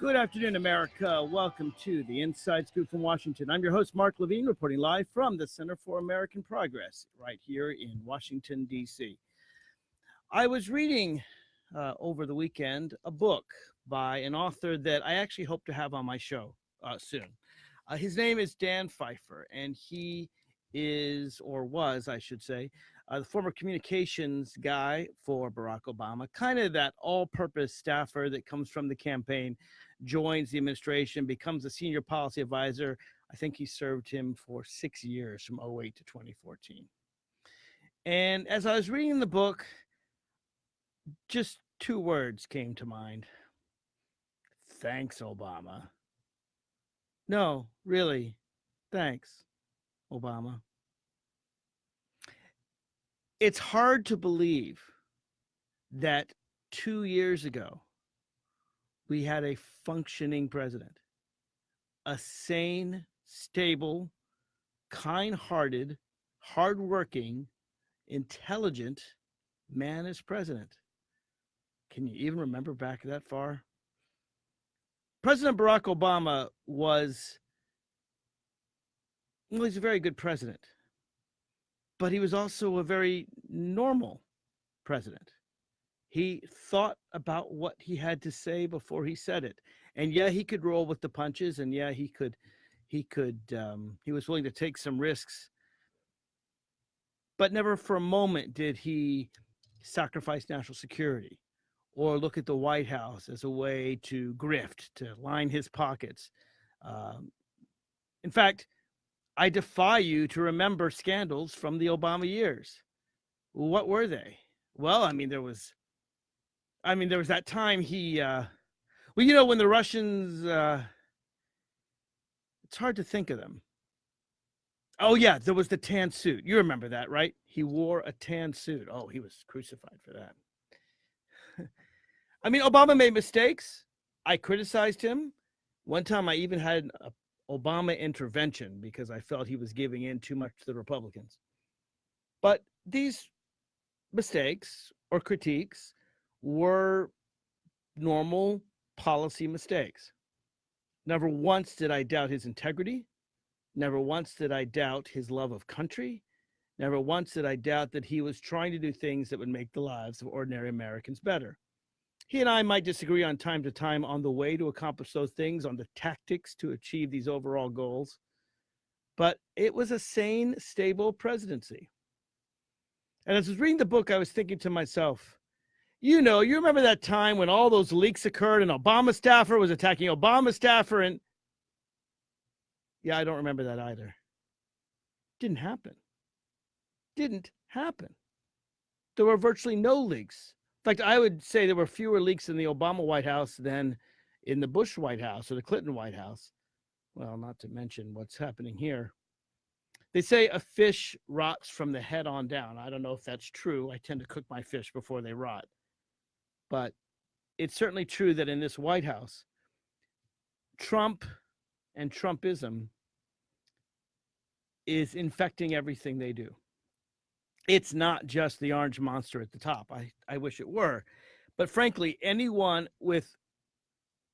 Good afternoon, America. Welcome to the Inside Scoop from Washington. I'm your host, Mark Levine, reporting live from the Center for American Progress right here in Washington, D.C. I was reading uh, over the weekend a book by an author that I actually hope to have on my show uh, soon. Uh, his name is Dan Pfeiffer, and he is, or was, I should say, uh, the former communications guy for Barack Obama, kind of that all purpose staffer that comes from the campaign, joins the administration, becomes a senior policy advisor. I think he served him for six years from 08 to 2014. And as I was reading the book, just two words came to mind. Thanks, Obama. No, really, thanks, Obama it's hard to believe that two years ago we had a functioning president, a sane, stable, kind hearted, hardworking, intelligent man as president. Can you even remember back that far? President Barack Obama was, well, he's a very good president but he was also a very normal president. He thought about what he had to say before he said it. And yeah, he could roll with the punches and yeah, he could he could um, he was willing to take some risks. But never for a moment did he sacrifice national security or look at the White House as a way to grift, to line his pockets. Um, in fact, I defy you to remember scandals from the Obama years. What were they? Well, I mean, there was, I mean, there was that time he, uh, well, you know, when the Russians, uh, it's hard to think of them. Oh yeah, there was the tan suit. You remember that, right? He wore a tan suit. Oh, he was crucified for that. I mean, Obama made mistakes. I criticized him. One time I even had a Obama intervention because I felt he was giving in too much to the Republicans. But these mistakes or critiques were normal policy mistakes. Never once did I doubt his integrity. Never once did I doubt his love of country. Never once did I doubt that he was trying to do things that would make the lives of ordinary Americans better. He and I might disagree on time to time on the way to accomplish those things, on the tactics to achieve these overall goals, but it was a sane, stable presidency. And as I was reading the book, I was thinking to myself, you know, you remember that time when all those leaks occurred and Obama staffer was attacking Obama staffer and yeah, I don't remember that either. Didn't happen. Didn't happen. There were virtually no leaks in fact, I would say there were fewer leaks in the Obama White House than in the Bush White House or the Clinton White House. Well, not to mention what's happening here. They say a fish rots from the head on down. I don't know if that's true. I tend to cook my fish before they rot. But it's certainly true that in this White House, Trump and Trumpism is infecting everything they do it's not just the orange monster at the top. I, I wish it were. But frankly, anyone with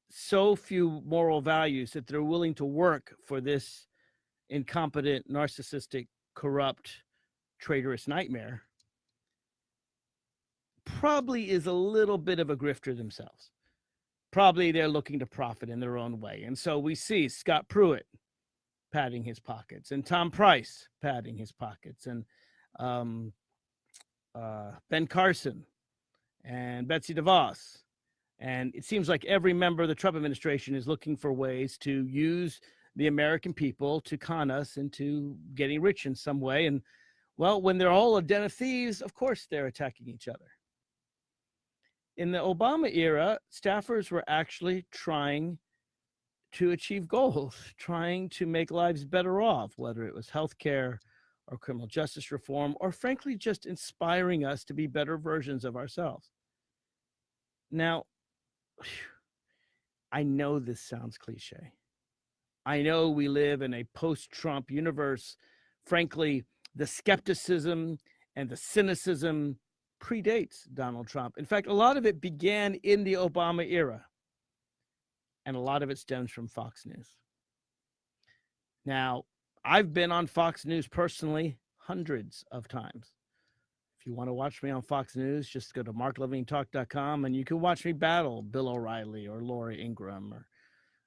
so few moral values that they're willing to work for this incompetent, narcissistic, corrupt, traitorous nightmare probably is a little bit of a grifter themselves. Probably they're looking to profit in their own way. And so we see Scott Pruitt padding his pockets and Tom Price padding his pockets and um, uh, Ben Carson and Betsy DeVos. And it seems like every member of the Trump administration is looking for ways to use the American people to con us into getting rich in some way. And well, when they're all a den of thieves, of course they're attacking each other. In the Obama era, staffers were actually trying to achieve goals, trying to make lives better off, whether it was healthcare, or criminal justice reform, or frankly, just inspiring us to be better versions of ourselves. Now, I know this sounds cliche. I know we live in a post Trump universe. Frankly, the skepticism and the cynicism predates Donald Trump. In fact, a lot of it began in the Obama era. and a lot of it stems from Fox News. Now, I've been on Fox News personally hundreds of times. If you want to watch me on Fox News, just go to marklevinetalk.com and you can watch me battle Bill O'Reilly or Laura Ingraham or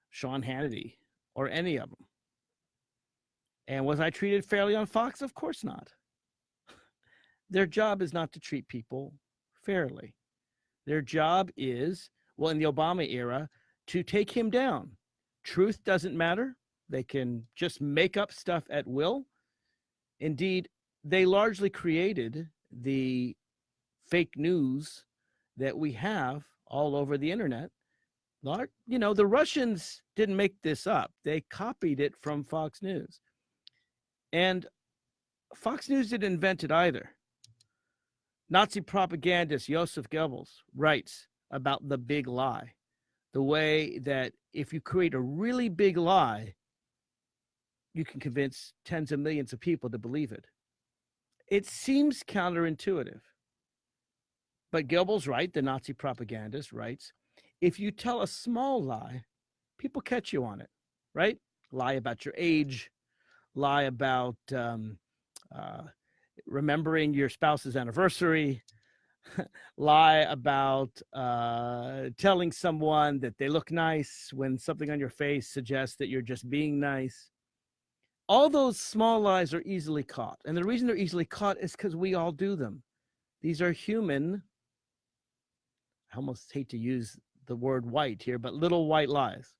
Sean Hannity or any of them. And was I treated fairly on Fox? Of course not. Their job is not to treat people fairly. Their job is, well, in the Obama era, to take him down. Truth doesn't matter. They can just make up stuff at will. Indeed, they largely created the fake news that we have all over the internet. You know, the Russians didn't make this up. They copied it from Fox News. And Fox News didn't invent it either. Nazi propagandist Joseph Goebbels writes about the big lie, the way that if you create a really big lie, you can convince tens of millions of people to believe it. It seems counterintuitive. But Goebbels, right, the Nazi propagandist, writes if you tell a small lie, people catch you on it, right? Lie about your age, lie about um, uh, remembering your spouse's anniversary, lie about uh, telling someone that they look nice when something on your face suggests that you're just being nice. All those small lies are easily caught. And the reason they're easily caught is because we all do them. These are human, I almost hate to use the word white here, but little white lies,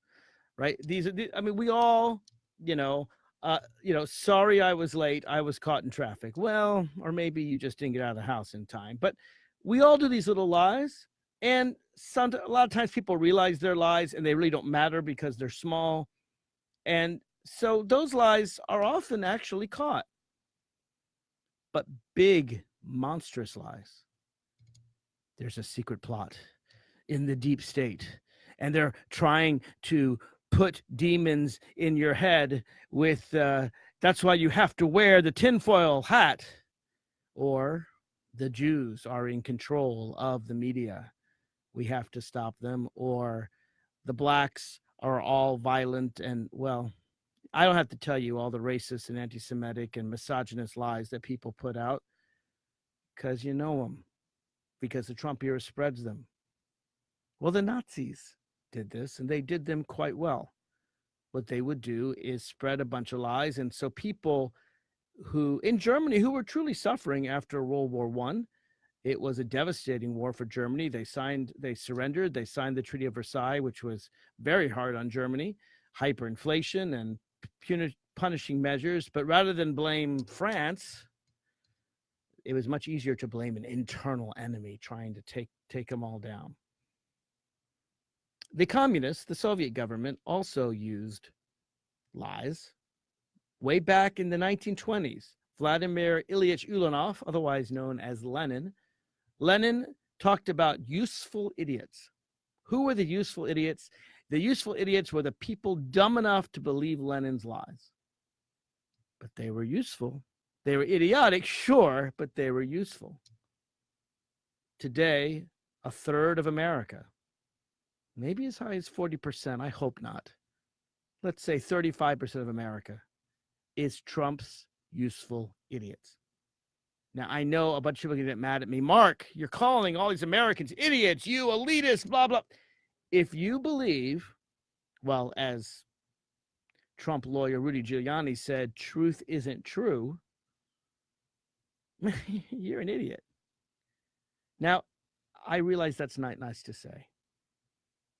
right? These are, I mean, we all, you know, uh, you know, sorry I was late. I was caught in traffic. Well, or maybe you just didn't get out of the house in time. But we all do these little lies. And some, a lot of times people realize their lies and they really don't matter because they're small. And so those lies are often actually caught. But big, monstrous lies. There's a secret plot in the deep state. And they're trying to put demons in your head with uh, that's why you have to wear the tinfoil hat or the Jews are in control of the media. We have to stop them or the blacks are all violent and well, I don't have to tell you all the racist and anti-Semitic and misogynist lies that people put out because you know them because the Trump era spreads them. Well, the Nazis did this and they did them quite well. What they would do is spread a bunch of lies. And so people who in Germany who were truly suffering after World War One, it was a devastating war for Germany. They signed, they surrendered, they signed the Treaty of Versailles, which was very hard on Germany, hyperinflation and puni- punishing measures. But rather than blame France, it was much easier to blame an internal enemy trying to take take them all down. The communists, the Soviet government, also used lies. Way back in the 1920s, Vladimir Ilyich Ulyanov, otherwise known as Lenin, Lenin talked about useful idiots. Who were the useful idiots? The useful idiots were the people dumb enough to believe Lenin's lies. But they were useful. They were idiotic, sure, but they were useful. Today, a third of America maybe as high as 40%. I hope not. Let's say 35% of America is Trump's useful idiots. Now, I know a bunch of people get mad at me. Mark, you're calling all these Americans idiots, you elitists, blah, blah. If you believe, well, as Trump lawyer Rudy Giuliani said, truth isn't true, you're an idiot. Now, I realize that's not nice to say.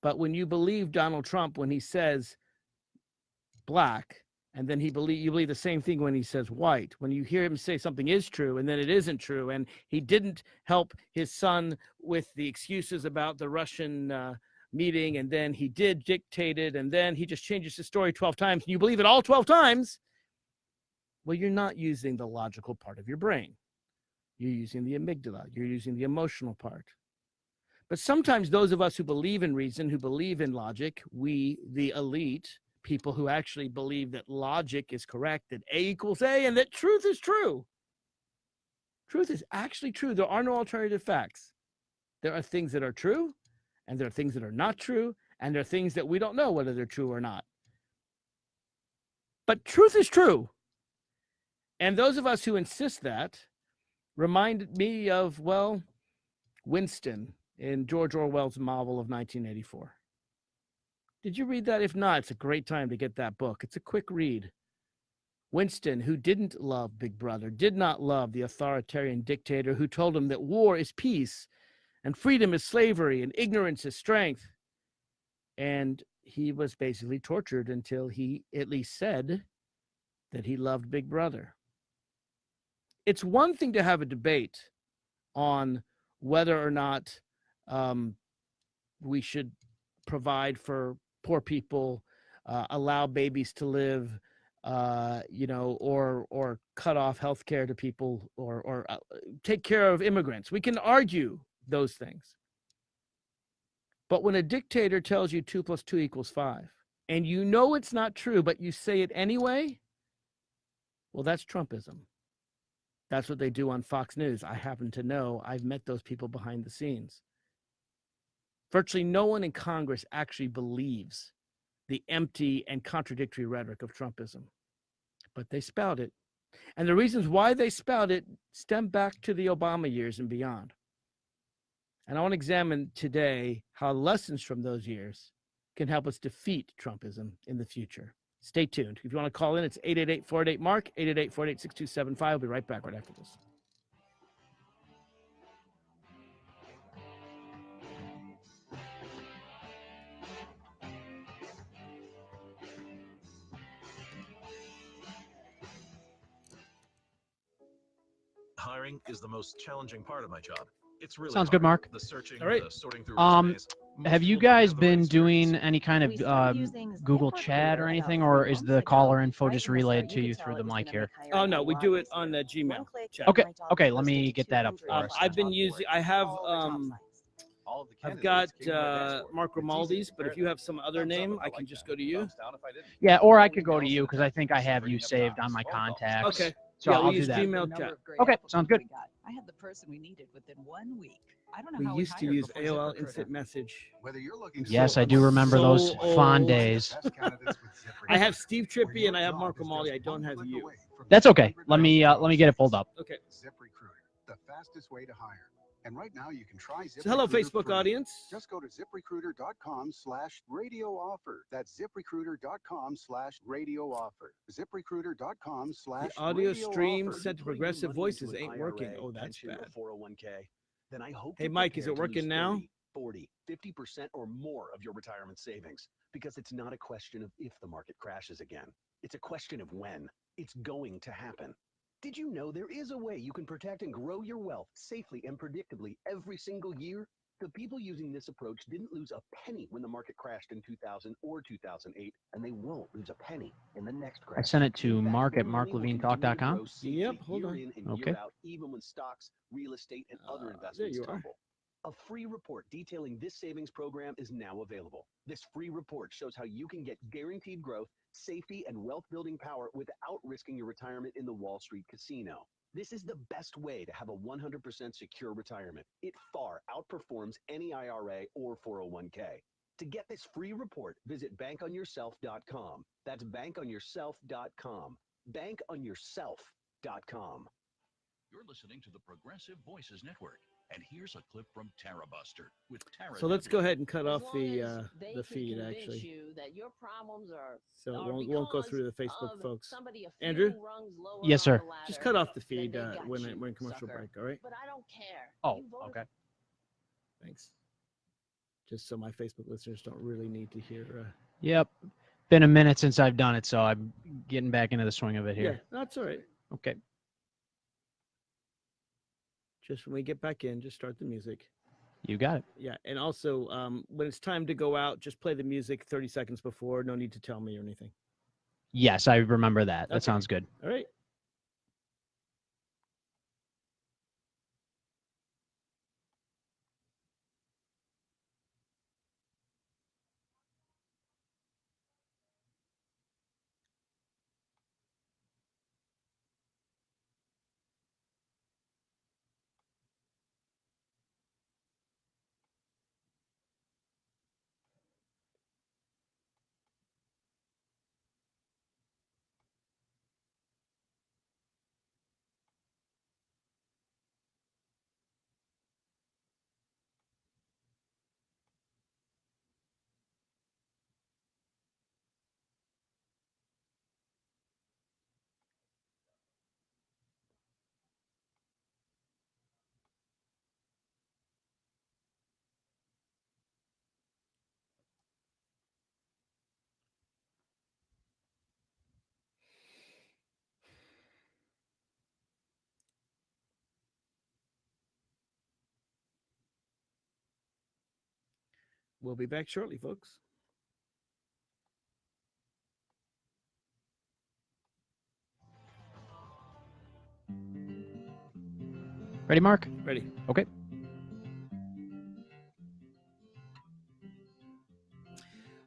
But when you believe Donald Trump when he says black, and then he believe you believe the same thing when he says white, when you hear him say something is true and then it isn't true, and he didn't help his son with the excuses about the Russian uh, meeting, and then he did dictate it, and then he just changes his story 12 times, and you believe it all 12 times, well, you're not using the logical part of your brain. You're using the amygdala, you're using the emotional part. But sometimes those of us who believe in reason, who believe in logic, we, the elite, people who actually believe that logic is correct, that A equals A, and that truth is true. Truth is actually true. There are no alternative facts. There are things that are true, and there are things that are not true, And there are things that we don't know whether they're true or not. But truth is true. And those of us who insist that remind me of, well, Winston in George Orwell's novel of 1984. Did you read that? If not, it's a great time to get that book. It's a quick read. Winston, who didn't love Big Brother, did not love the authoritarian dictator who told him that war is peace and freedom is slavery and ignorance is strength. And he was basically tortured until he at least said that he loved Big Brother. It's one thing to have a debate on whether or not um, we should provide for poor people, uh, allow babies to live, uh, you know, or or cut off health care to people, or or uh, take care of immigrants. We can argue those things. But when a dictator tells you two plus two equals five, and you know it's not true, but you say it anyway, well, that's Trumpism. That's what they do on Fox News. I happen to know I've met those people behind the scenes. Virtually no one in Congress actually believes the empty and contradictory rhetoric of Trumpism, but they spout it. And the reasons why they spout it stem back to the Obama years and beyond. And I want to examine today how lessons from those years can help us defeat Trumpism in the future. Stay tuned. If you want to call in, it's 888 488 Mark, 888 488 6275. I'll be right back right after this. Hiring is the most challenging part of my job. It's really Sounds hard. good, Mark. The searching, All right. the sorting through Um, Have you guys have the right been doing any kind of started um, Google Chat or anything, or is the caller info just from the start, relayed to you through the mic here? Oh, no, we do it on the. Gmail chat. Okay, okay, let me get that up for Um, us. plus I've been using, I have, all the top um, sites. All of the I've got came to my uh. Mark It's easy to Romaldi's, but if you have some other name, I can just go to you. Thumbs down if I didn't. Yeah, or I could go to you because I think I have you saved on my contacts. Okay. So Yeah, I'll we do use that. Gmail chat. Okay, sounds good. We got. I had the person we needed within one week. I don't know We how used to use AOL Instant Message. Whether you're looking Yes, so- I do remember so those fond days. I have Steve Trippy and I have Mark Grimaldi. I don't have you. That's okay. Let me uh, let me get it pulled up. Okay. ZipRecruiter, the fastest way to hire. And right now you can try ZipRecruiter. So hello, Facebook free. audience. Just go to ziprecruiter.com slash radio offer. That's ziprecruiter.com slash radio offer. Ziprecruiter.com slash The audio stream offer. sent to Progressive Voices ain't working. Oh, that's bad. 401k, then I hope Hey, Mike, is it working lose now? 30, 40, 50% or more of your retirement savings because it's not a question of if the market crashes again. It's a question of when. It's going to happen. Did you know there is a way you can protect and grow your wealth safely and predictably every single year? The people using this approach didn't lose a penny when the market crashed in 2000 or 2008, and they won't lose a penny in the next crash. I sent it to fact, mark at your money will continue to marklevinetalk.com. Yep, hold on. Okay. out, even when stocks, real estate, and Uh, other there investments you are. A free report detailing this savings program is now available. This free report shows how you can get guaranteed growth, safety, and wealth building power without risking your retirement in the Wall Street casino. This is the best way to have a 100% secure retirement. It far outperforms any IRA or 401k. To get this free report, visit bankonyourself.com. That's bankonyourself.com. Bankonyourself.com. You're listening to the Progressive Voices Network. And here's a clip from Tara Buster with Tara. So let's go ahead and cut off the uh, the feed actually, you that your problems are so it won't won't go through the Facebook folks. somebody a few Andrew? rungs lower Yes, sir. Just cut off the feed uh, when you, it, when commercial sucker. break. All right, But I don't care. Oh, okay. thanks. Just so my Facebook listeners don't really need to hear. Uh, Yep. Been a minute since I've done it, so I'm getting back into the swing of it here. yeah, here. that's all right. Okay. Just when we get back in, just start the music. You got it. Yeah, and also um, when it's time to go out, just play the music 30 seconds before. No need to tell me or anything. Yes, I remember that. That Okay. sounds good. All right. We'll be back shortly, folks. Ready, Mark? Ready? Okay.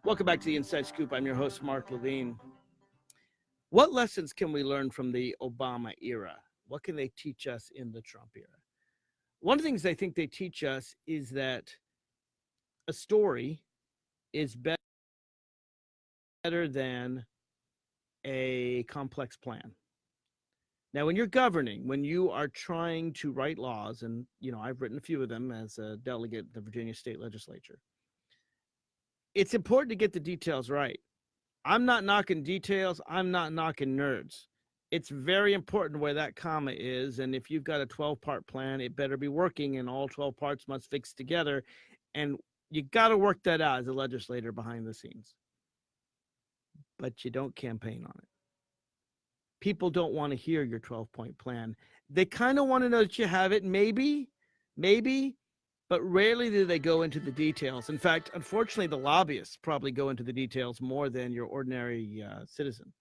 Welcome back to the Inside Scoop. I'm your host, Mark Levine. What lessons can we learn from the Obama era? What can they teach us in the Trump era? One of the things I think they teach us is that a story is be- better than a complex plan. Now, when you're governing, when you are trying to write laws, and you know, I've written a few of them as a delegate in the Virginia State Legislature, it's important to get the details right. I'm not knocking details, I'm not knocking nerds. It's very important where that comma is. And if you've got a 12 part plan, it better be working, and all 12 parts must fix together. And you got to work that out as a legislator behind the scenes. But you don't campaign on it people don't want to hear your 12 point plan. They kind of want to know that you have it, maybe, maybe, but rarely do they go into the details. In fact, unfortunately, the lobbyists probably go into the details more than your ordinary uh, citizen.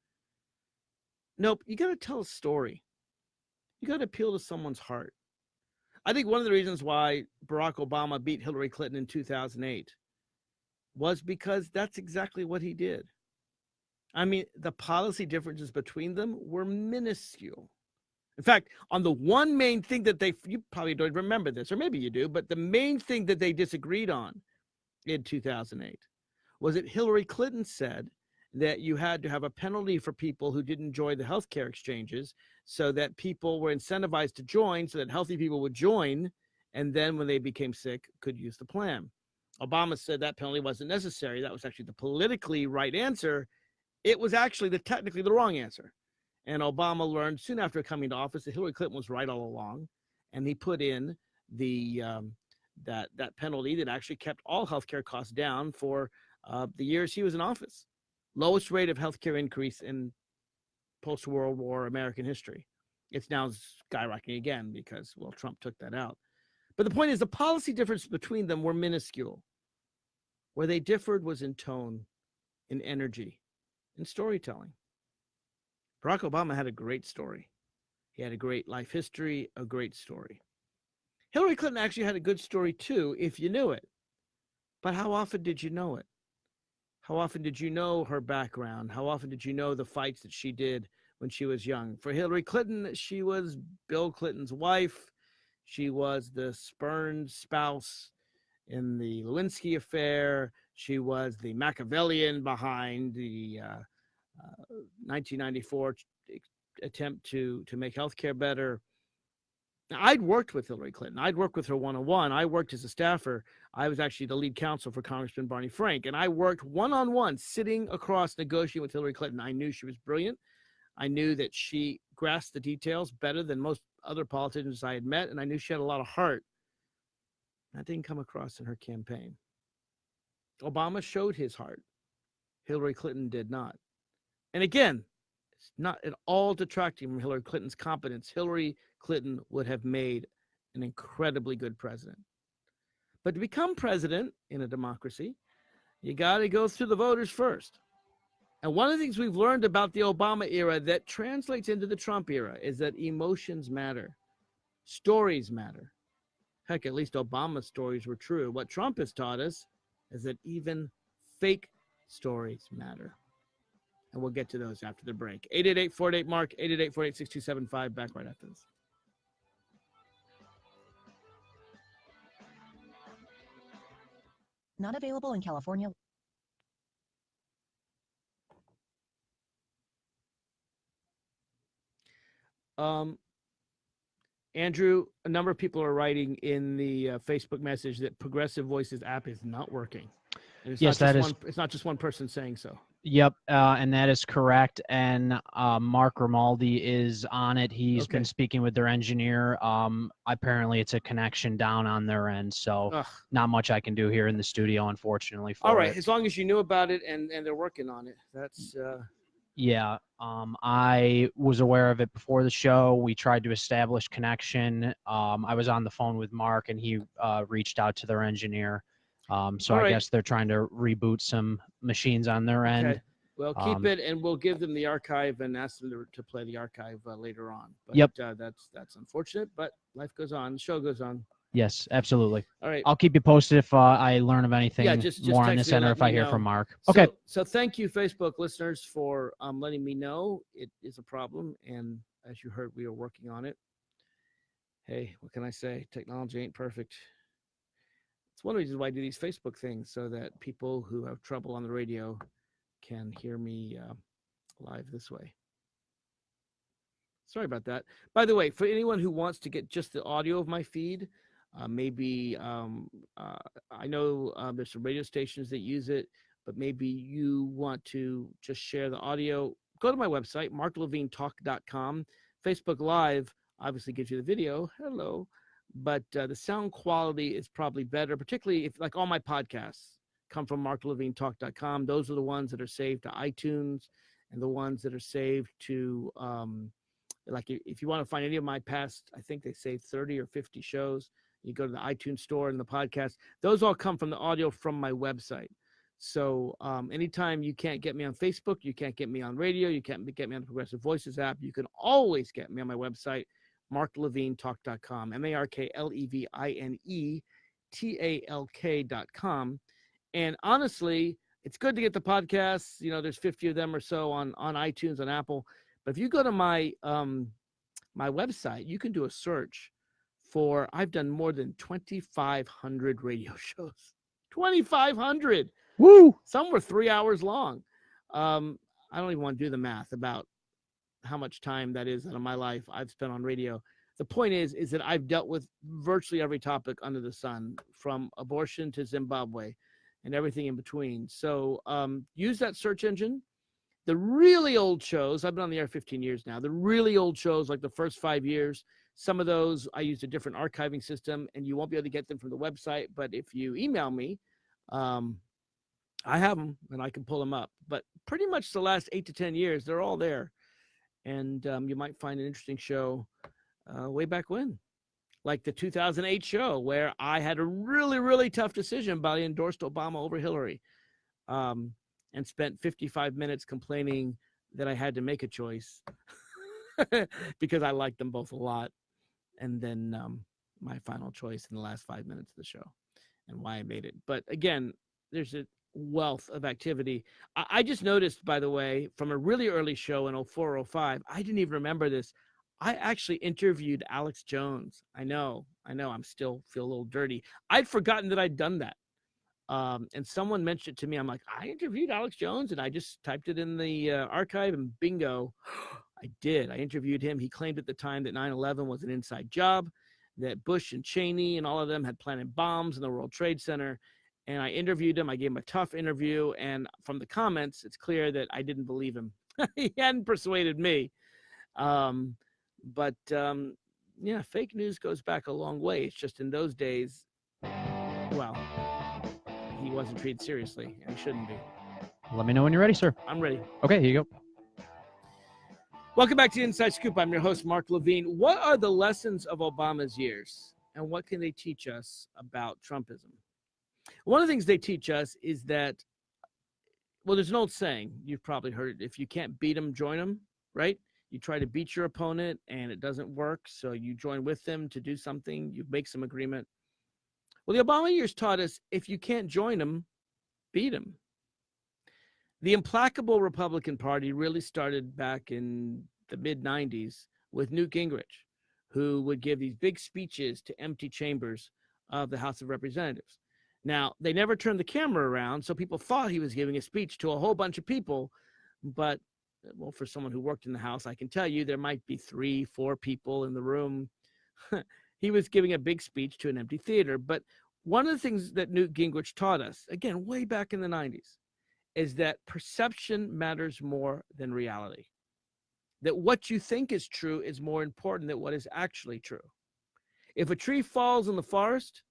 Nope, you got to tell a story. You got to appeal to someone's heart. I think one of the reasons why Barack Obama beat Hillary Clinton in 2008 was because that's exactly what he did. I mean, the policy differences between them were minuscule. In fact, on the one main thing that they, you probably don't remember this, or maybe you do, but the main thing that they disagreed on in 2008 was that Hillary Clinton said that you had to have a penalty for people who didn't enjoy the healthcare exchanges so that people were incentivized to join so that healthy people would join and then when they became sick could use the plan. Obama said that penalty wasn't necessary. That was actually the politically right answer it was actually the technically the wrong answer. And Obama learned soon after coming to office that Hillary Clinton was right all along, and he put in the um, that that penalty that actually kept all healthcare costs down for uh, the years he was in office. Lowest rate of healthcare increase in post World War American history. It's now skyrocketing again because well Trump took that out. But the point is the policy difference between them were minuscule. Where they differed was in tone, in energy, in storytelling. Barack Obama had a great story. He had a great life history, a great story. Hillary Clinton actually had a good story too, if you knew it. But how often did you know it? How often did you know her background? How often did you know the fights that she did when she was young? For Hillary Clinton, she was Bill Clinton's wife. She was the spurned spouse in the Lewinsky affair. She was the Machiavellian behind the uh, uh, 1994 attempt to to make healthcare better. Now, I'd worked with Hillary Clinton. I'd worked with her one on one. I worked as a staffer. I was actually the lead counsel for Congressman Barney Frank, and I worked one on one, sitting across negotiating with Hillary Clinton. I knew she was brilliant. I knew that she grasped the details better than most other politicians I had met, and I knew she had a lot of heart. That didn't come across in her campaign. Obama showed his heart. Hillary Clinton did not. And again, it's not at all detracting from Hillary Clinton's competence. Hillary Clinton would have made an incredibly good president. But to become president in a democracy, you got to go through the voters first. And one of the things we've learned about the Obama era that translates into the Trump era is that emotions matter, stories matter. Heck, at least Obama's stories were true. What Trump has taught us is that even fake stories matter. And we'll get to those after the break. 888 48 Mark, 888 48 6275. Back right after this. Not available in California. Um, Andrew, a number of people are writing in the uh, Facebook message that Progressive Voices app is not working. Yes, not that just is- it's not just one person saying so. Yep, uh, and that is correct. And uh, Mark Grimaldi is on it. He's Okay. been speaking with their engineer. Um, apparently, it's a connection down on their end, so Ugh. not much I can do here in the studio, unfortunately. For All right, it. as long as you knew about it and and they're working on it, that's uh, Yeah, um, I was aware of it before the show. We tried to establish connection. Um, I was on the phone with Mark, and he uh, reached out to their engineer. Um, so All I right. guess they're trying to reboot some machines on their end. Okay. Well, keep Um, it, and we'll give them the archive and ask them to, to play the archive uh, later on. But, Yep. Uh, that's that's unfortunate, but life goes on. The show goes on. Yes, absolutely. All right. I'll keep you posted if uh, I learn of anything just- just more on this end or if I hear know. from Mark. Okay. So, so thank you, Facebook listeners, for um, letting me know it is a problem, and as you heard, we are working on it. Hey, what can I say? Technology ain't perfect. It's one of the reasons why I do these Facebook things, so that people who have trouble on the radio can hear me uh, live this way. Sorry about that. By the way, for anyone who wants to get just the audio of my feed, uh, maybe um, uh, I know uh, there's some radio stations that use it, but maybe you want to just share the audio. Go to my website, marklevinetalk.com. Facebook Live obviously gives you the video. Hello. But uh, the sound quality is probably better, particularly if, like, all my podcasts come from marklevinetalk.com. Those are the ones that are saved to iTunes and the ones that are saved to, um, like, if you want to find any of my past, I think they saved 30 or 50 shows. You go to the iTunes store and the podcast. Those all come from the audio from my website. So um, anytime you can't get me on Facebook, you can't get me on radio, you can't get me on the Progressive Voices app, you can always get me on my website, marklevinetalk.com, M A R K L E V I N E T A L K.com. And honestly, it's good to get the podcasts. You know, there's 50 of them or so on on iTunes on Apple. But if you go to my um, my website, you can do a search for. I've done more than 2,500 radio shows. 2,500. Woo! Some were three hours long. Um, I don't even want to do the math about how much time that is out of my life I've spent on radio. The point is, is that I've dealt with virtually every topic under the sun, from abortion to Zimbabwe, and everything in between. So um, use that search engine. The really old shows, I've been on the air 15 years now. The really old shows, like the first five years, some of those I used a different archiving system, and you won't be able to get them from the website. But if you email me, um, I have them and I can pull them up. But pretty much the last eight to 10 years, they're all there. And um, you might find an interesting show uh, way back when, like the 2008 show, where I had a really, really tough decision, but I endorsed Obama over Hillary um, and spent 55 minutes complaining that I had to make a choice because I liked them both a lot. And then um, my final choice in the last five minutes of the show and why I made it. But again, there's a wealth of activity. I, I just noticed, by the way, from a really early show in 04, 05, I didn't even remember this. I actually interviewed Alex Jones. I know, I know, I'm still feel a little dirty. I'd forgotten that I'd done that. Um, and someone mentioned it to me. I'm like, I interviewed Alex Jones, and I just typed it in the uh, archive, and bingo, I did. I interviewed him. He claimed at the time that 9 11 was an inside job, that Bush and Cheney and all of them had planted bombs in the World Trade Center. And I interviewed him. I gave him a tough interview. And from the comments, it's clear that I didn't believe him. he hadn't persuaded me. Um, but um, yeah, fake news goes back a long way. It's just in those days, well, he wasn't treated seriously, and he shouldn't be. Let me know when you're ready, sir. I'm ready. Okay, here you go. Welcome back to Inside Scoop. I'm your host, Mark Levine. What are the lessons of Obama's years, and what can they teach us about Trumpism? One of the things they teach us is that, well, there's an old saying, you've probably heard it if you can't beat them, join them, right? You try to beat your opponent and it doesn't work, so you join with them to do something, you make some agreement. Well, the Obama years taught us if you can't join them, beat them. The implacable Republican Party really started back in the mid 90s with Newt Gingrich, who would give these big speeches to empty chambers of the House of Representatives. Now, they never turned the camera around, so people thought he was giving a speech to a whole bunch of people. But, well, for someone who worked in the House, I can tell you there might be three, four people in the room. he was giving a big speech to an empty theater. But one of the things that Newt Gingrich taught us, again, way back in the 90s, is that perception matters more than reality. That what you think is true is more important than what is actually true. If a tree falls in the forest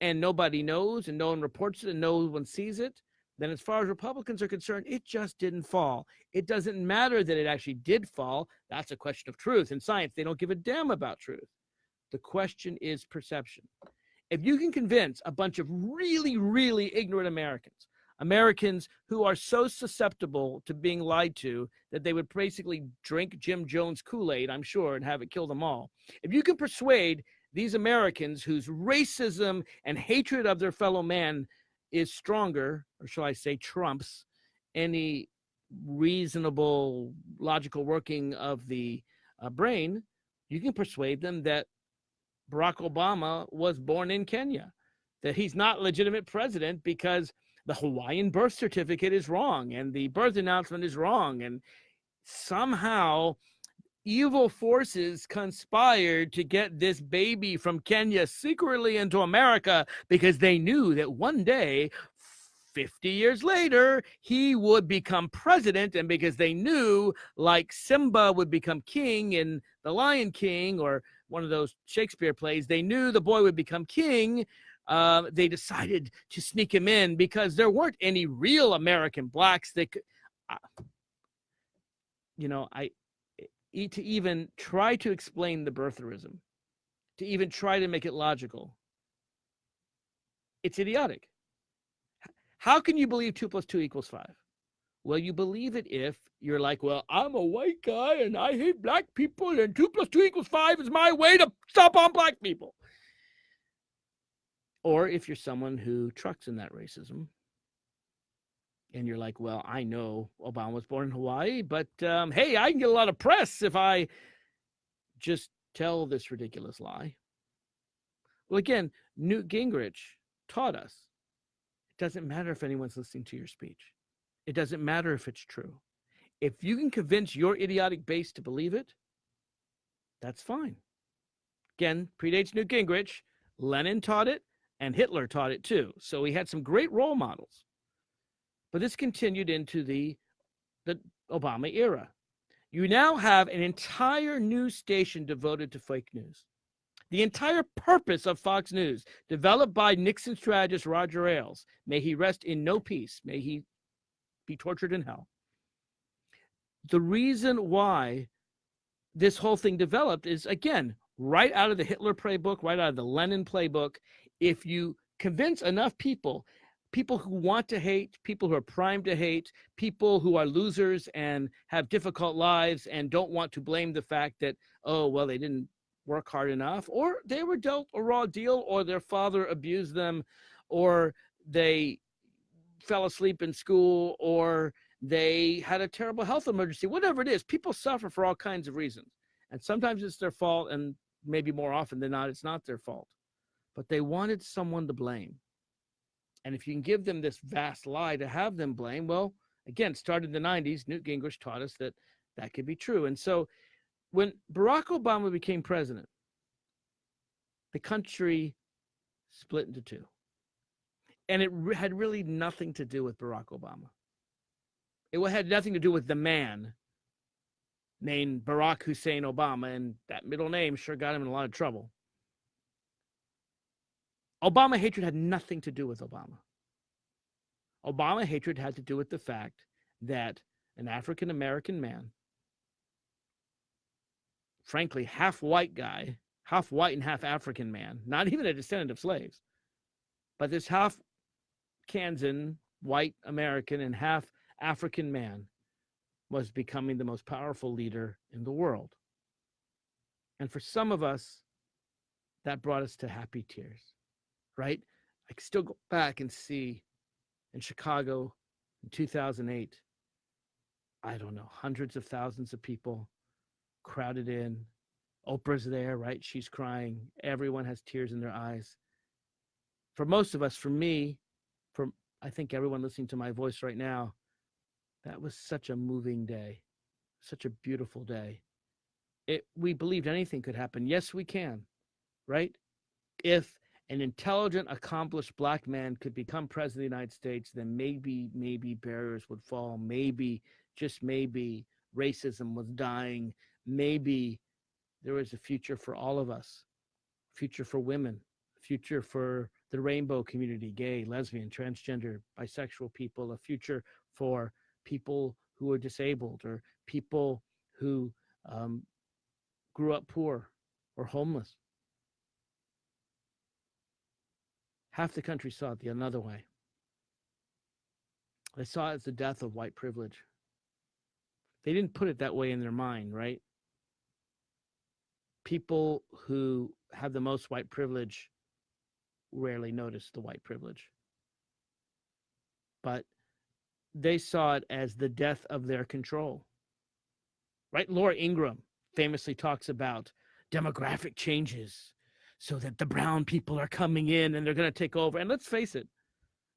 and nobody knows and no one reports it and no one sees it, then as far as Republicans are concerned, it just didn't fall. It doesn't matter that it actually did fall. That's a question of truth. In science, they don't give a damn about truth. The question is perception. if you can convince a bunch of really, really ignorant Americans, Americans who are so susceptible to being lied to that they would basically drink Jim Jones Kool Aid, I'm sure, and have it kill them all. If you can persuade these Americans whose racism and hatred of their fellow man is stronger, or shall I say, trumps any reasonable, logical working of the uh, brain, you can persuade them that Barack Obama was born in Kenya, that he's not legitimate president because the Hawaiian birth certificate is wrong and the birth announcement is wrong. And somehow evil forces conspired to get this baby from Kenya secretly into America because they knew that one day 50 years later, he would become president. And because they knew, like Simba would become king in The Lion King or one of those Shakespeare plays, they knew the boy would become king. Uh, they decided to sneak him in because there weren't any real American blacks that could, uh, you know, I, to even try to explain the birtherism, to even try to make it logical, it's idiotic. How can you believe two plus two equals five? Well, you believe it if you're like, well, I'm a white guy and I hate black people, and two plus two equals five is my way to stop on black people. Or if you're someone who trucks in that racism and you're like, well, I know Obama was born in Hawaii, but um, hey, I can get a lot of press if I just tell this ridiculous lie. Well, again, Newt Gingrich taught us it doesn't matter if anyone's listening to your speech, it doesn't matter if it's true. If you can convince your idiotic base to believe it, that's fine. Again, predates Newt Gingrich. Lenin taught it, and Hitler taught it too. So he had some great role models. But this continued into the, the Obama era. You now have an entire news station devoted to fake news. The entire purpose of Fox News, developed by Nixon strategist Roger Ailes, may he rest in no peace, may he be tortured in hell. The reason why this whole thing developed is again right out of the Hitler playbook, right out of the Lenin playbook. If you convince enough people, people who want to hate, people who are primed to hate, people who are losers and have difficult lives and don't want to blame the fact that, oh, well, they didn't work hard enough, or they were dealt a raw deal, or their father abused them, or they fell asleep in school, or they had a terrible health emergency, whatever it is. People suffer for all kinds of reasons. And sometimes it's their fault, and maybe more often than not, it's not their fault. But they wanted someone to blame. And if you can give them this vast lie to have them blame, well, again, started in the 90s, Newt Gingrich taught us that that could be true. And so when Barack Obama became president, the country split into two. And it re- had really nothing to do with Barack Obama. It had nothing to do with the man named Barack Hussein Obama, and that middle name sure got him in a lot of trouble. Obama hatred had nothing to do with Obama. Obama hatred had to do with the fact that an African American man, frankly, half white guy, half white and half African man, not even a descendant of slaves, but this half Kansan, white American, and half African man was becoming the most powerful leader in the world. And for some of us, that brought us to happy tears, right? I can still go back and see in Chicago in 2008, I don't know, hundreds of thousands of people crowded in. Oprah's there, right? She's crying. Everyone has tears in their eyes. For most of us, for me, for I think everyone listening to my voice right now, that was such a moving day, such a beautiful day. It, we believed anything could happen. Yes, we can, right? If an intelligent, accomplished black man could become president of the United States, then maybe, maybe barriers would fall. Maybe, just maybe, racism was dying. Maybe there was a future for all of us, future for women, future for the rainbow community, gay, lesbian, transgender, bisexual people, a future for people who are disabled or people who um, grew up poor or homeless. Half the country saw it the another way. They saw it as the death of white privilege. They didn't put it that way in their mind, right? People who have the most white privilege rarely notice the white privilege. But they saw it as the death of their control. Right? Laura Ingraham famously talks about demographic changes so that the brown people are coming in and they're going to take over. And let's face it,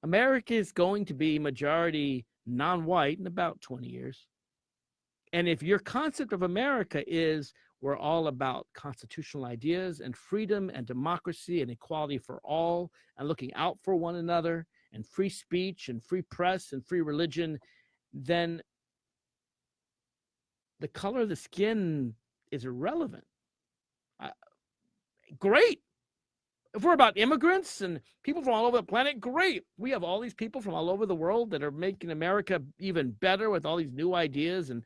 America is going to be majority non white in about 20 years. And if your concept of America is we're all about constitutional ideas and freedom and democracy and equality for all and looking out for one another and free speech and free press and free religion, then the color of the skin is irrelevant. Great. If we're about immigrants and people from all over the planet, great. We have all these people from all over the world that are making America even better with all these new ideas and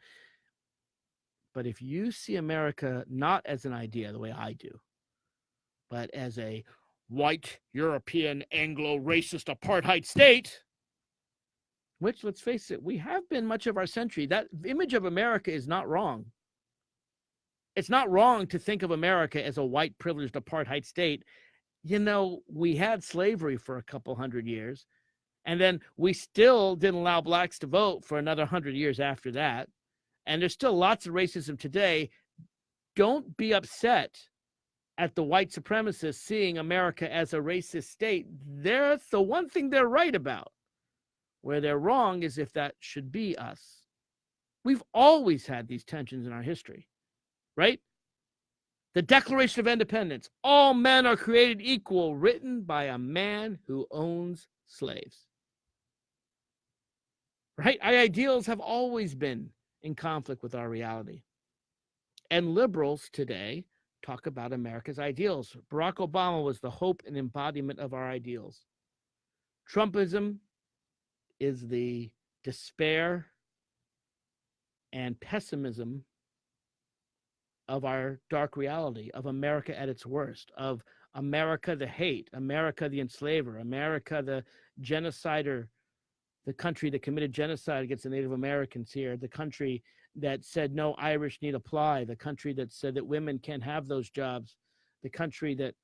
but if you see America not as an idea the way I do, but as a white European Anglo racist apartheid state, which let's face it, we have been much of our century. That image of America is not wrong. It's not wrong to think of America as a white privileged apartheid state. You know, we had slavery for a couple hundred years, and then we still didn't allow blacks to vote for another hundred years after that and there's still lots of racism today. Don't be upset at the white supremacists seeing America as a racist state. They're the one thing they're right about. Where they're wrong is if that should be us. We've always had these tensions in our history, right? The Declaration of Independence all men are created equal, written by a man who owns slaves. Right? Our ideals have always been in conflict with our reality. And liberals today talk about America's ideals. Barack Obama was the hope and embodiment of our ideals. Trumpism is the despair and pessimism of our dark reality, of America at its worst, of America the hate, America the enslaver, America the genocider the country that committed genocide against the Native Americans here, the country that said no Irish need apply, the country that said that women can't have those jobs, the country that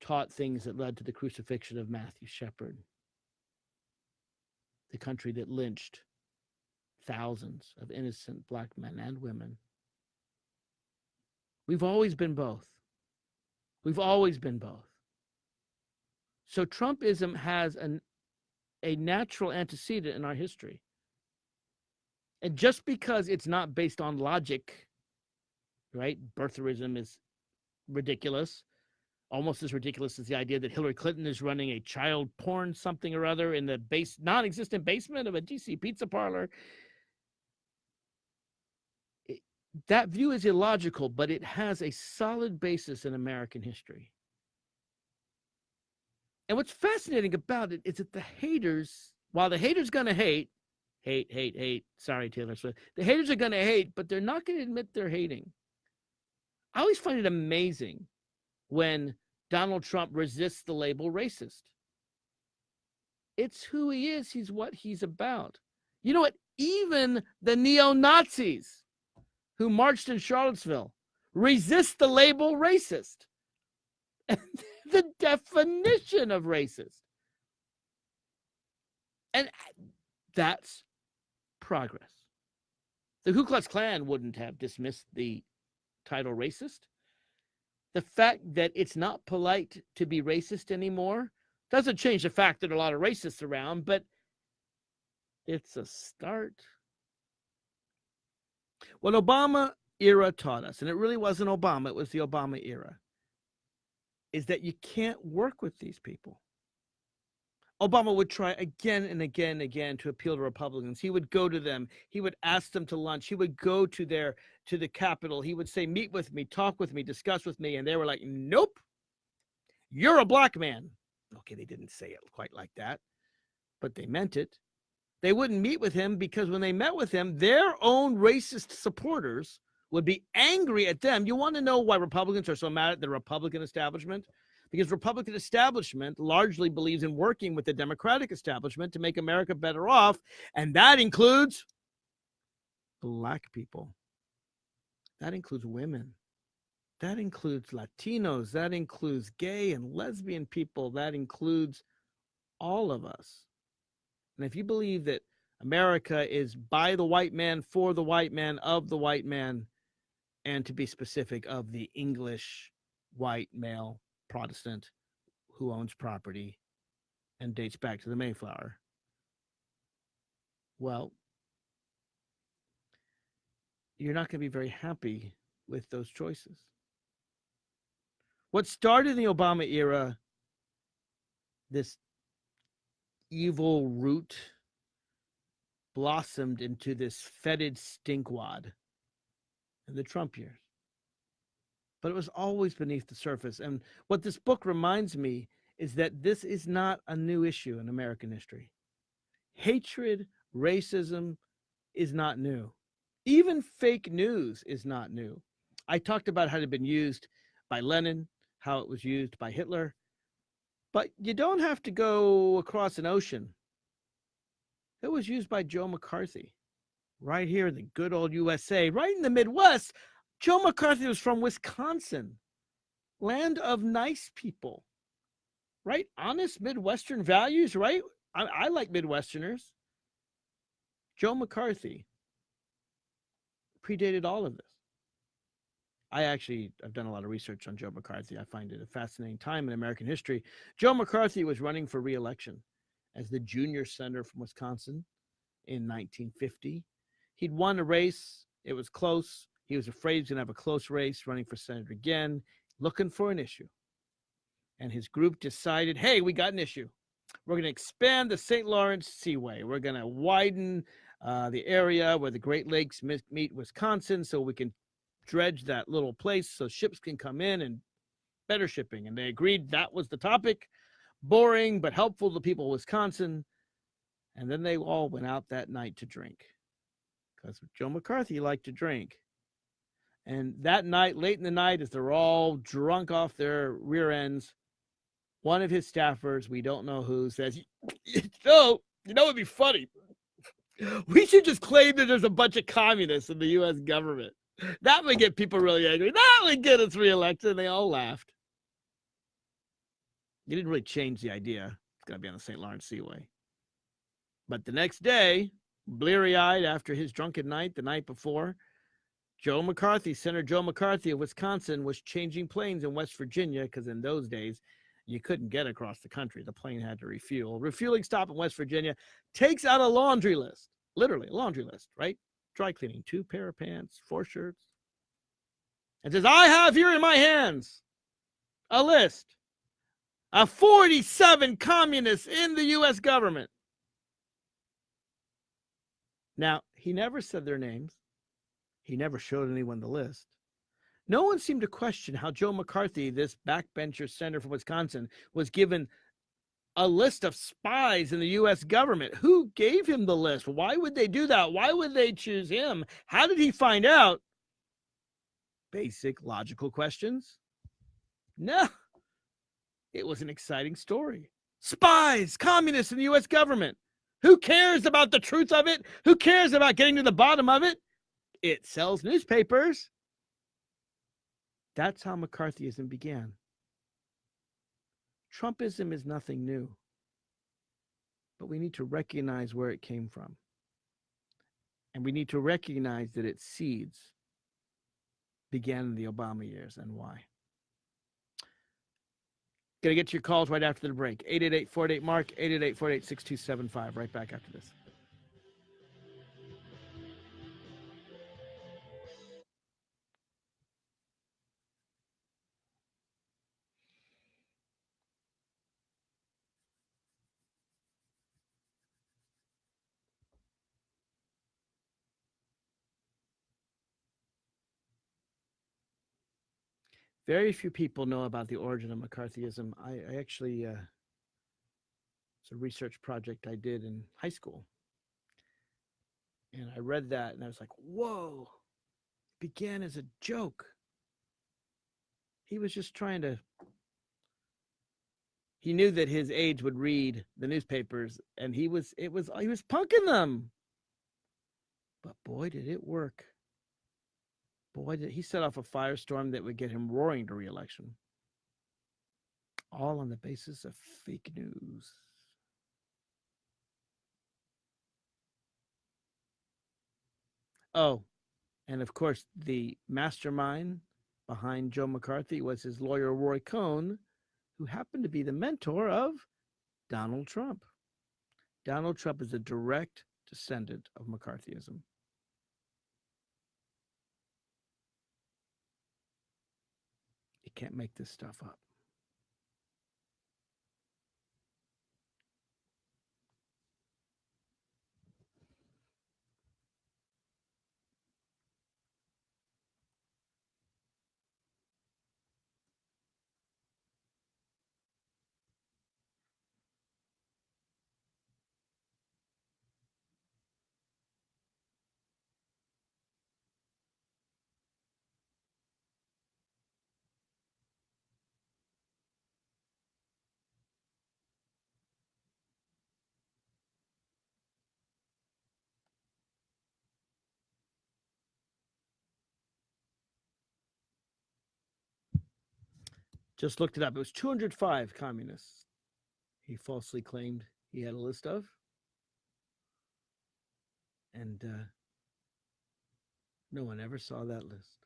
taught things that led to the crucifixion of Matthew Shepard, the country that lynched thousands of innocent black men and women. We've always been both. We've always been both. So Trumpism has an, a natural antecedent in our history. And just because it's not based on logic, right? Birtherism is ridiculous, almost as ridiculous as the idea that Hillary Clinton is running a child porn something or other in the base non-existent basement of a DC pizza parlor. That view is illogical, but it has a solid basis in American history. And what's fascinating about it is that the haters, while the haters gonna hate, hate, hate, hate. Sorry, Taylor Swift. The haters are gonna hate, but they're not gonna admit they're hating. I always find it amazing when Donald Trump resists the label racist. It's who he is. He's what he's about. You know what? Even the neo Nazis who marched in Charlottesville resist the label racist. the definition of racist. And that's progress. The Ku Klux Klan wouldn't have dismissed the title racist. The fact that it's not polite to be racist anymore doesn't change the fact that a lot of racists around, but it's a start. What Obama era taught us, and it really wasn't Obama, it was the Obama era, is that you can't work with these people. Obama would try again and again and again to appeal to Republicans. He would go to them. He would ask them to lunch. He would go to their to the Capitol. He would say, "Meet with me, talk with me, discuss with me," and they were like, "Nope, you're a black man." Okay, they didn't say it quite like that, but they meant it. They wouldn't meet with him because when they met with him, their own racist supporters would be angry at them. You want to know why Republicans are so mad at the Republican establishment? because Republican establishment largely believes in working with the Democratic establishment to make America better off, and that includes black people. That includes women. That includes Latinos. That includes gay and lesbian people. That includes all of us. And if you believe that America is by the white man, for the white man, of the white man, and to be specific, of the English white male Protestant who owns property and dates back to the Mayflower. Well, you're not going to be very happy with those choices. What started in the Obama era, this evil root blossomed into this fetid stinkwad in the Trump years. But it was always beneath the surface. And what this book reminds me is that this is not a new issue in American history. Hatred, racism is not new. Even fake news is not new. I talked about how it had been used by Lenin, how it was used by Hitler, but you don't have to go across an ocean. It was used by Joe McCarthy right here in the good old USA, right in the Midwest. Joe McCarthy was from Wisconsin, land of nice people, right? Honest Midwestern values, right? I, I like Midwesterners. Joe McCarthy predated all of this. I actually I've done a lot of research on Joe McCarthy. I find it a fascinating time in American history. Joe McCarthy was running for reelection as the junior senator from Wisconsin in 1950. He'd won a race. It was close. He was afraid he was going to have a close race running for senator again, looking for an issue. And his group decided, hey, we got an issue. We're going to expand the St. Lawrence Seaway. We're going to widen uh, the area where the Great Lakes meet Wisconsin so we can dredge that little place so ships can come in and better shipping. And they agreed that was the topic. Boring, but helpful to people of Wisconsin. And then they all went out that night to drink because Joe McCarthy liked to drink. And that night, late in the night, as they're all drunk off their rear ends, one of his staffers, we don't know who, says, "So, you know, it'd be funny. We should just claim that there's a bunch of communists in the U.S. government. That would get people really angry. That would get us reelected." And they all laughed. He didn't really change the idea. It's going to be on the St. Lawrence Seaway. But the next day, bleary eyed after his drunken night the night before, Joe McCarthy, Senator Joe McCarthy of Wisconsin, was changing planes in West Virginia because in those days you couldn't get across the country. The plane had to refuel. Refueling stop in West Virginia takes out a laundry list, literally a laundry list, right? Dry cleaning, two pair of pants, four shirts, and says, I have here in my hands a list of 47 communists in the U.S. government. Now, he never said their names. He never showed anyone the list. No one seemed to question how Joe McCarthy, this backbencher senator from Wisconsin, was given a list of spies in the US government. Who gave him the list? Why would they do that? Why would they choose him? How did he find out? Basic logical questions. No, it was an exciting story. Spies, communists in the US government. Who cares about the truth of it? Who cares about getting to the bottom of it? It sells newspapers. That's how McCarthyism began. Trumpism is nothing new, but we need to recognize where it came from. And we need to recognize that its seeds began in the Obama years and why. Gonna get to your calls right after the break. 888 Mark, 888 48 6275. Right back after this. Very few people know about the origin of McCarthyism. I, I actually, uh, it's a research project I did in high school. And I read that and I was like, whoa, it began as a joke. He was just trying to he knew that his aides would read the newspapers, and he was it was he was punking them. But boy, did it work! Boy, did he set off a firestorm that would get him roaring to reelection. All on the basis of fake news. Oh, and of course, the mastermind behind Joe McCarthy was his lawyer, Roy Cohn, who happened to be the mentor of Donald Trump. Donald Trump is a direct descendant of McCarthyism. Can't make this stuff up. Just looked it up. It was 205 communists he falsely claimed he had a list of. And uh, no one ever saw that list.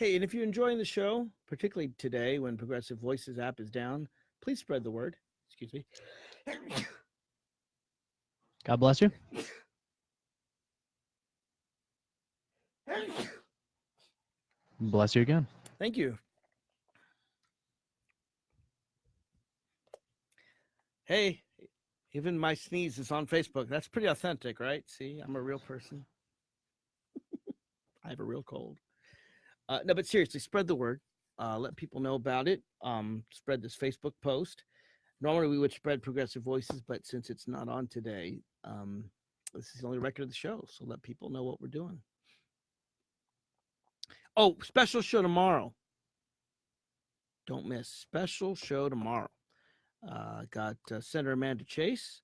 Hey, and if you're enjoying the show, particularly today when Progressive Voices app is down, please spread the word. Excuse me. God bless you. Bless you again. Thank you. Hey, even my sneeze is on Facebook. That's pretty authentic, right? See, I'm a real person. I have a real cold. Uh, no, but seriously, spread the word. Uh, let people know about it. Um, spread this Facebook post. Normally, we would spread Progressive Voices, but since it's not on today, um, this is the only record of the show. So let people know what we're doing. Oh, special show tomorrow. Don't miss special show tomorrow. Uh, got uh, Senator Amanda Chase,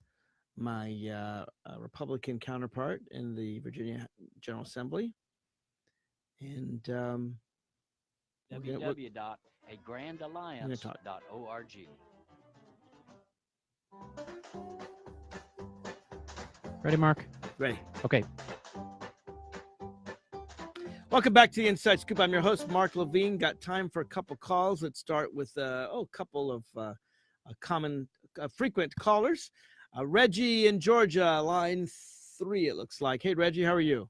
my uh, uh, Republican counterpart in the Virginia General Assembly, and um, we're gonna- we're- www.agrandalliance.org. Ready, Mark? ready. Okay. Welcome back to the Inside Scoop. I'm your host, Mark Levine. Got time for a couple calls. Let's start with uh, oh, a couple of uh, uh, common, uh, frequent callers. Uh, Reggie in Georgia, line three. It looks like. Hey, Reggie, how are you?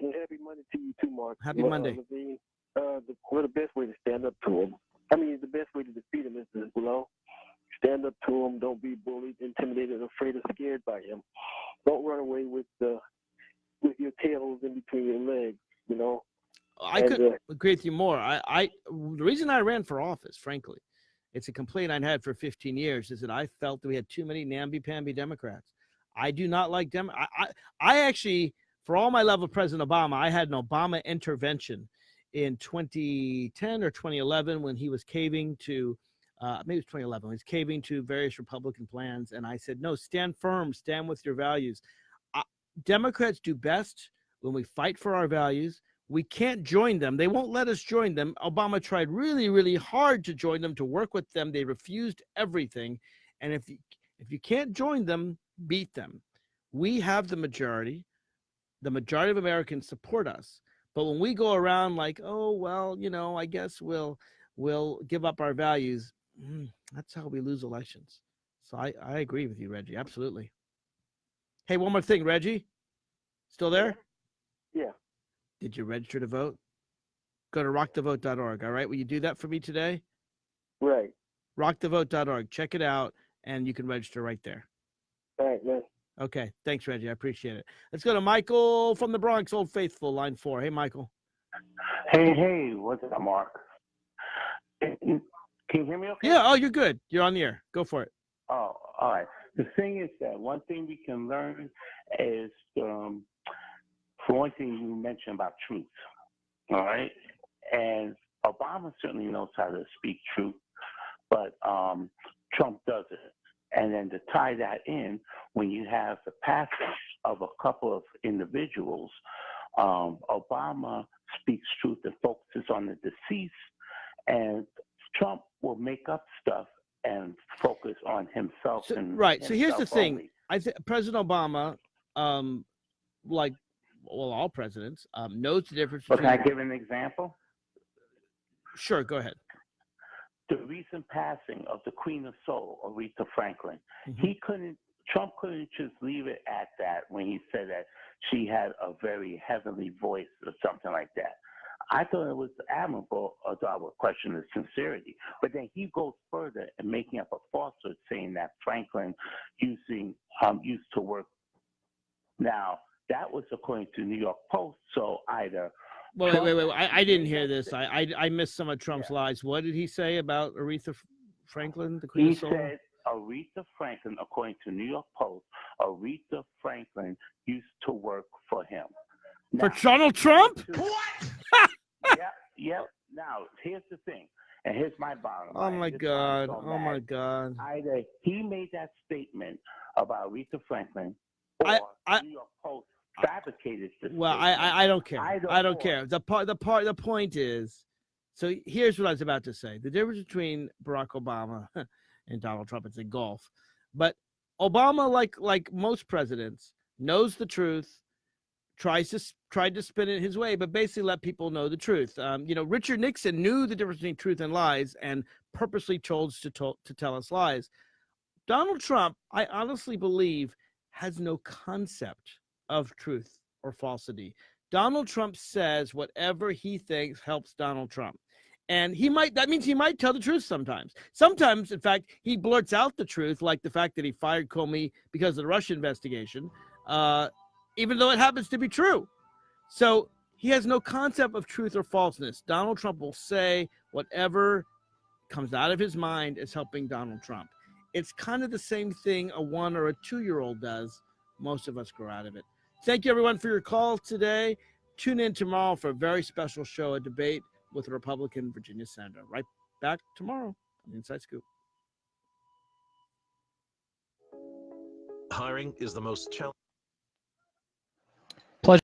And happy Monday to you too, Mark. Happy Uh, Monday. Levine, uh, the, well, the best way to stand up to him. I mean, the best way to defeat him is to, you know, stand up to him. Don't be bullied, intimidated, afraid, or scared by him. Don't run away with the with your tails in between your legs. You know. I And, could uh, agree with you more. I, I, the reason I ran for office, frankly, it's a complaint I'd had for 15 years, is that I felt that we had too many namby-pamby Democrats. I do not like them. I, I, I actually, for all my love of President Obama, I had an Obama intervention in 2010 or 2011 when he was caving to, uh, maybe it was 2011, when he was caving to various Republican plans, and I said, no, stand firm, stand with your values. I, Democrats do best when we fight for our values we can't join them. They won't let us join them. Obama tried really, really hard to join them, to work with them. They refused everything. And if you, if you can't join them, beat them. We have the majority. The majority of Americans support us. But when we go around like, oh well, you know, I guess we'll we'll give up our values. mm, that's how we lose elections. So I, I agree with you, Reggie. Absolutely. Hey, one more thing, Reggie. Still there? Yeah. Did you register to vote? Go to rockthevote.org. All right. Will you do that for me today? Right. Rockthevote.org. Check it out and you can register right there. All right, man. Okay. Thanks, Reggie. I appreciate it. Let's go to Michael from the Bronx, Old Faithful, line four. Hey, Michael. Hey, hey, what's up, Mark? Can you hear me okay? Yeah. Oh, you're good. You're on the air. Go for it. Oh, all right. The thing is that one thing we can learn is, um, for one thing, you mentioned about truth. All right. And Obama certainly knows how to speak truth, but um, Trump doesn't. And then to tie that in, when you have the passage of a couple of individuals, um, Obama speaks truth and focuses on the deceased, and Trump will make up stuff and focus on himself. So, and right. So here's the himself thing. only. I think President Obama, um, like well, all presidents, um, knows the difference But can I give an example? Sure. Go ahead. The recent passing of the Queen of Soul, Aretha Franklin, Mhm. he couldn't. Trump couldn't just leave it at that when he said that she had a very heavenly voice or something like that. I thought it was admirable, although I would question the sincerity. But then he goes further and making up a falsehood, saying that Franklin using um, used to work. Now that was according to New York Post. So either Wait, wait, wait, wait. I, I didn't hear this. I, I I missed some of Trump's lies. What did he say about Aretha Franklin, the Queen He of Soul? said Aretha Franklin, according to New York Post, Aretha Franklin used to work for him. For Donald Trump? What? yeah, yeah. Now, here's the thing, and here's my bottom Oh line. my This is why I'm God. Oh my. God. Either he made that statement about Aretha Franklin, or I- I- New York Post fabricated this. Well, I, statement. I I don't care. Either I don't care. The part the part the point is, so here's what I was about to say. The difference between Barack Obama and Donald Trump is in golf, but Obama, like like most presidents, knows the truth, tries to tried to spin it his way, but basically let people know the truth. Um, you know, Richard Nixon knew the difference between truth and lies, and purposely chose to to, to tell us lies. Donald Trump, I honestly believe, has no concept of truth or falsity. Donald Trump says whatever he thinks helps Donald Trump. And he might, that means he might tell the truth sometimes. Sometimes, in fact, he blurts out the truth, like the fact that he fired Comey because of the Russia investigation, uh, even though it happens to be true. So he has no concept of truth or falseness. Donald Trump will say whatever comes out of his mind is helping Donald Trump. It's kind of the same thing a one or a two year old does. Most of us grow out of it. Thank you, everyone, for your call today. Tune in tomorrow for a very special show, a debate with Republican Virginia senator. Right back tomorrow on Inside Scoop. Hiring is the most challenging.